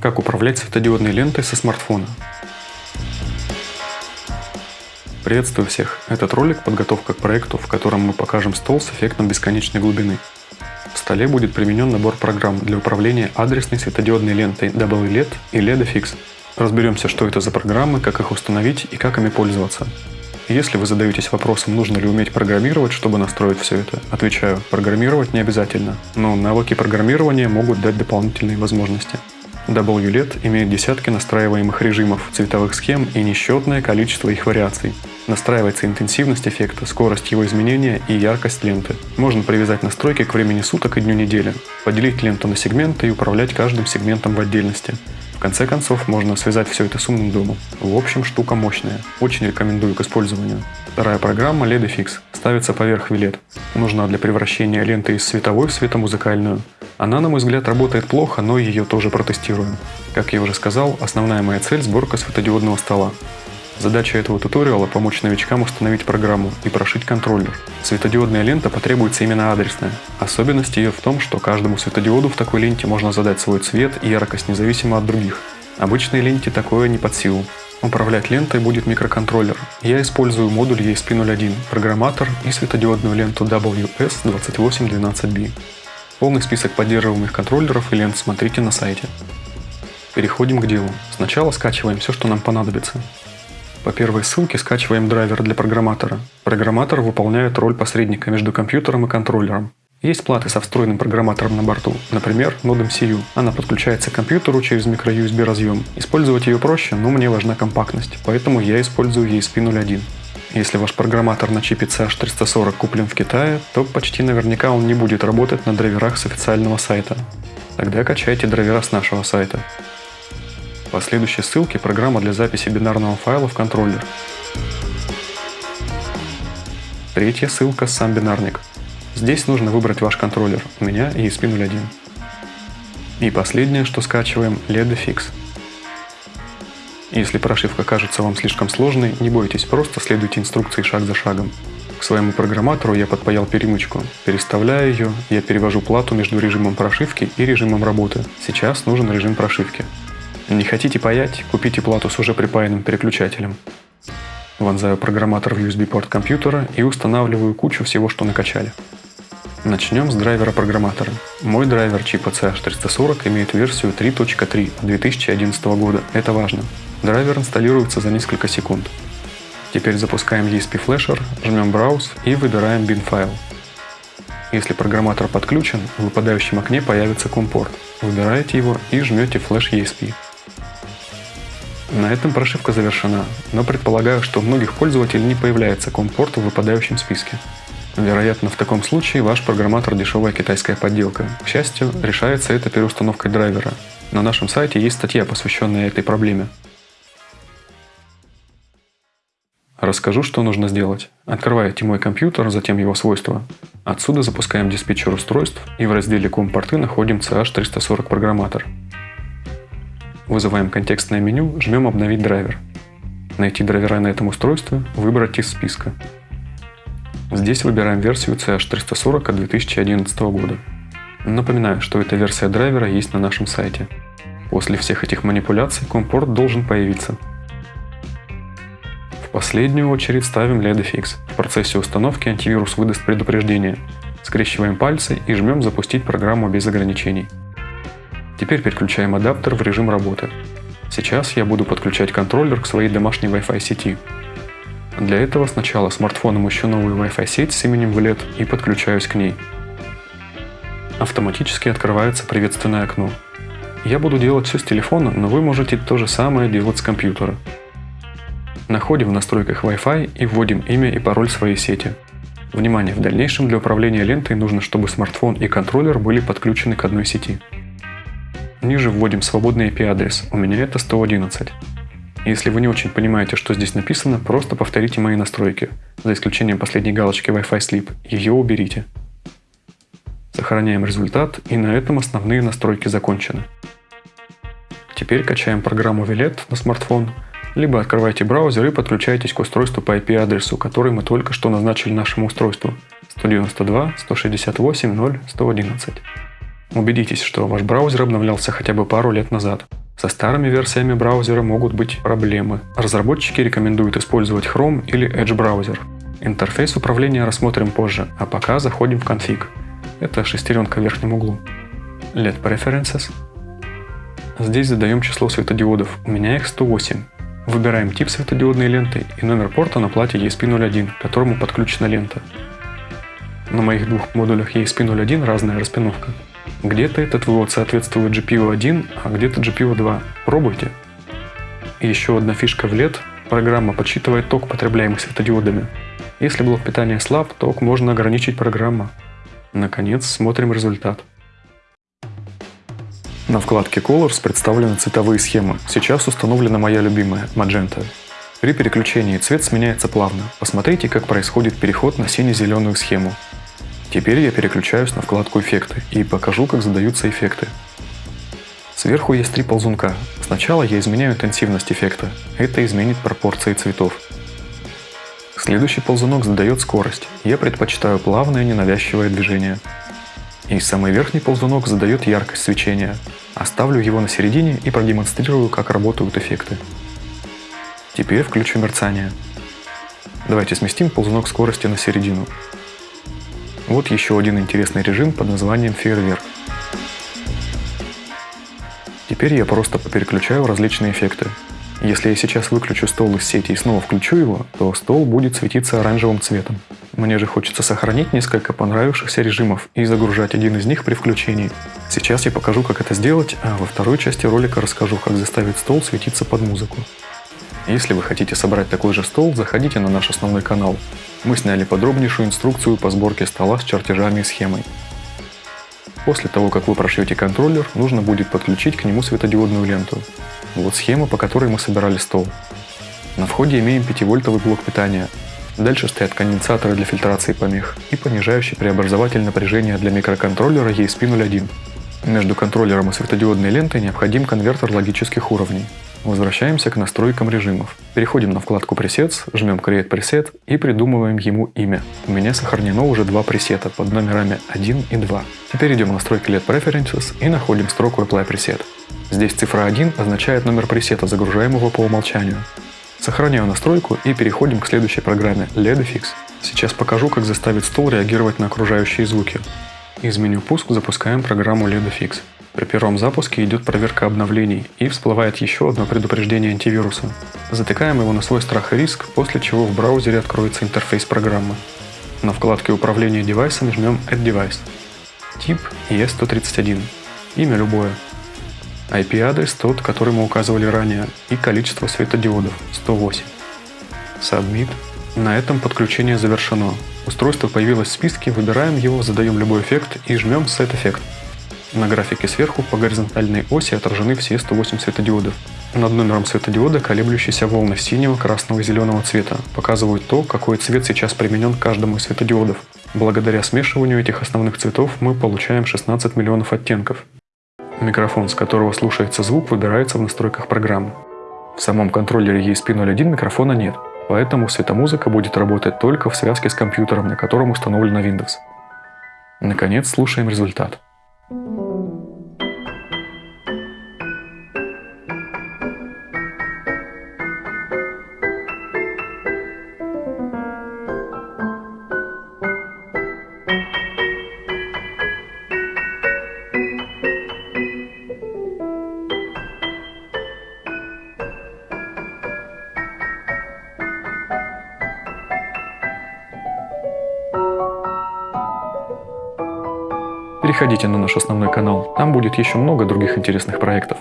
Как управлять светодиодной лентой со смартфона? Приветствую всех! Этот ролик – подготовка к проекту, в котором мы покажем стол с эффектом бесконечной глубины. В столе будет применен набор программ для управления адресной светодиодной лентой WLED и LEDFix. Разберемся, что это за программы, как их установить и как ими пользоваться. Если вы задаетесь вопросом, нужно ли уметь программировать, чтобы настроить все это, отвечаю, программировать не обязательно, но навыки программирования могут дать дополнительные возможности. WLED имеет десятки настраиваемых режимов, цветовых схем и несчетное количество их вариаций. Настраивается интенсивность эффекта, скорость его изменения и яркость ленты. Можно привязать настройки к времени суток и дню недели, поделить ленту на сегменты и управлять каждым сегментом в отдельности. В конце концов, можно связать все это с умным домом. В общем, штука мощная. Очень рекомендую к использованию. Вторая программа LEDFix ставится поверх вилет. Нужна для превращения ленты из световой в светомузыкальную. Она, на мой взгляд, работает плохо, но ее тоже протестируем. Как я уже сказал, основная моя цель – сборка светодиодного стола. Задача этого туториала – помочь новичкам установить программу и прошить контроллер. Светодиодная лента потребуется именно адресная. Особенность ее в том, что каждому светодиоду в такой ленте можно задать свой цвет и яркость независимо от других. Обычной ленте такое не под силу. Управлять лентой будет микроконтроллер. Я использую модуль ESP01, программатор и светодиодную ленту WS2812B. Полный список поддерживаемых контроллеров и лент смотрите на сайте. Переходим к делу. Сначала скачиваем все, что нам понадобится. По первой ссылке скачиваем драйвер для программатора. Программатор выполняет роль посредника между компьютером и контроллером. Есть платы со встроенным программатором на борту, например, нод MCU. Она подключается к компьютеру через microUSB разъем. Использовать ее проще, но мне важна компактность, поэтэтому я использую ESP01. Если ваш программатор на чипе CH340 куплен в Китае, то почти наверняка он не будет работать на драйверах с официального сайта. Тогда качайте драйвера с нашего сайта. По следующей ссылке программа для записи бинарного файла в контроллер. Третья ссылка сам бинарник. Здесь нужно выбрать ваш контроллер, у меня ESP01. И последнее, что скачиваем, LEDFix. Если прошивка кажется вам слишком сложной, не бойтесь, просто следуйте инструкции шаг за шагом. К своему программатору я подпаял перемычку. Переставляя ее, я перевожу плату между режимом прошивки и режимом работы. Сейчас нужен режим прошивки. Не хотите паять? Купите плату с уже припаянным переключателем. Вонзаю программатор в USB-порт компьютера и устанавливаю кучу всего, что накачали. Начнем с драйвера программатора. Мой драйвер чипа CH340 имеет версию 3.3 2011 года. Это важно. Драйвер инсталируется за несколько секунд. Теперь запускаем ESP Flasher, жмем Browse и выбираем bin файл. Если программатор подключен, в выпадающем окне появится компорт. Выбираете его и жмете Flash ESP. На этом прошивка завершена, но предполагаю, что у многих пользователей не появляется компорт в выпадающем списке. Вероятно, в таком случае ваш программатор дешевая китайская подделка. К счастью, решается это переустановкой драйвера. На нашем сайте есть статья, посвященная этой проблеме. Расскажу, что нужно сделать. Открываете мой компьютер, затем его свойства. Отсюда запускаем диспетчер устройств и в разделе «Ком-порты» находим CH340 программатор. Вызываем контекстное меню, жмем «Обновить драйвер». Найти драйвера на этом устройстве, выбрать из списка. Здесь выбираем версию CH340 от 2011 года. Напоминаю, что эта версия драйвера есть на нашем сайте. После всех этих манипуляций компорт должен появиться. В последнюю очередь ставим LEDFix. В процессе установки антивирус выдаст предупреждение. Скрещиваем пальцы и жмем «Запустить программу без ограничений». Теперь переключаем адаптер в режим работы. Сейчас я буду подключать контроллер к своей домашней Wi-Fi сети. Для этого сначала смартфоном ищу новую Wi-Fi сеть с именем VLED и подключаюсь к ней. Автоматически открывается приветственное окно. Я буду делать все с телефона, но вы можете то же самое делать с компьютера. Находим в настройках Wi-Fi и вводим имя и пароль своей сети. Внимание, в дальнейшем для управления лентой нужно, чтобы смартфон и контроллер были подключены к одной сети. Ниже вводим свободный IP-адрес, у меня это 111. Если вы не очень понимаете, что здесь написано, просто повторите мои настройки, за исключением последней галочки Wi-Fi Sleep, ее уберите. Сохраняем результат, и на этом основные настройки закончены. Теперь качаем программу Violet на смартфон, либо открывайте браузер и подключайтесь к устройству по IP-адресу, который мы только что назначили нашему устройству 192.168.0.111. Убедитесь, что ваш браузер обновлялся хотя бы пару лет назад. Со старыми версиями браузера могут быть проблемы. Разработчики рекомендуют использовать Chrome или Edge браузер. Интерфейс управления рассмотрим позже, а пока заходим в конфиг. Это шестеренка в верхнем углу. LED Preferences. Здесь задаем число светодиодов, у меня их 108. Выбираем тип светодиодной ленты и номер порта на плате ESP01, к которому подключена лента. На моих двух модулях ESP01 разная распиновка. Где-то этот вывод соответствует GPU1, а где-то GPU2. Пробуйте. И еще одна фишка в LED. Программа подсчитывает ток, потребляемый светодиодами. Если блок питания слаб, ток можно ограничить программа. Наконец, смотрим результат. На вкладке Colors представлены цветовые схемы. Сейчас установлена моя любимая – Magenta. При переключении цвет сменяется плавно. Посмотрите, как происходит переход на сине-зеленую схему. Теперь я переключаюсь на вкладку «Эффекты» и покажу, как задаются эффекты. Сверху есть три ползунка. Сначала я изменяю интенсивность эффекта. Это изменит пропорции цветов. Следующий ползунок задает скорость. Я предпочитаю плавное ненавязчивое движение. И самый верхний ползунок задает яркость свечения. Оставлю его на середине и продемонстрирую, как работают эффекты. Теперь включу мерцание. Давайте сместим ползунок скорости на середину. Вот еще один интересный режим под названием фейерверк. Теперь я просто переключаю различные эффекты. Если я сейчас выключу стол из сети и снова включу его, то стол будет светиться оранжевым цветом. Мне же хочется сохранить несколько понравившихся режимов и загружать один из них при включении. Сейчас я покажу, как это сделать, а во второй части ролика расскажу, как заставить стол светиться под музыку. Если вы хотите собрать такой же стол, заходите на наш основной канал. Мы сняли подробнейшую инструкцию по сборке стола с чертежами и схемой. После того, как вы прошьете контроллер, нужно будет подключить к нему светодиодную ленту. Вот схема, по которой мы собирали стол. На входе имеем 5-вольтовый блок питания. Дальше стоят конденсаторы для фильтрации помех и понижающий преобразователь напряжения для микроконтроллера ESP01. Между контроллером и светодиодной лентой необходим конвертер логических уровней. Возвращаемся к настройкам режимов. Переходим на вкладку Presets, жмем Create Preset и придумываем ему имя. У меня сохранено уже два пресета под номерами 1 и 2. Теперь идем в настройки LED Preferences и находим строку Apply Preset. Здесь цифра 1 означает номер пресета, загружаемого по умолчанию. Сохраняю настройку и переходим к следующей программе LEDFix. Сейчас покажу, как заставить стол реагировать на окружающие звуки. Из меню «Пуск» запускаем программу LEDFix. При первом запуске идет проверка обновлений и всплывает еще одно предупреждение антивируса. Затыкаем его на свой страх и риск, после чего в браузере откроется интерфейс программы. На вкладке управления девайсами жмем Add Device. Тип ES131. Имя любое. IP-адрес тот, который мы указывали ранее, и количество светодиодов 108. Submit. На этом подключение завершено. Устройство появилось в списке, выбираем его, задаем любой эффект и жмем Set Effect. На графике сверху по горизонтальной оси отражены все 108 светодиодов. Над номером светодиода колеблющиеся волны синего, красного и зеленого цвета показывают то, какой цвет сейчас применен к каждому из светодиодов. Благодаря смешиванию этих основных цветов мы получаем 16 миллионов оттенков. Микрофон, с которого слушается звук, выбирается в настройках программы. В самом контроллере ESP01 микрофона нет, поэтому светомузыка будет работать только в связке с компьютером, на котором установлена Windows. Наконец, слушаем результат. Переходите на наш основной канал, там будет еще много других интересных проектов.